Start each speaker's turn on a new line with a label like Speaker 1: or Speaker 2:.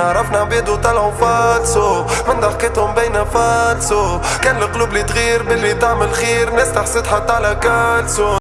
Speaker 1: عرفنا عبيد وطلعوا فالسو من ضحكتهم بين فالسو كان القلوب اللي تغير باللي تعمل خير. ناس تحسد حتى على كالسون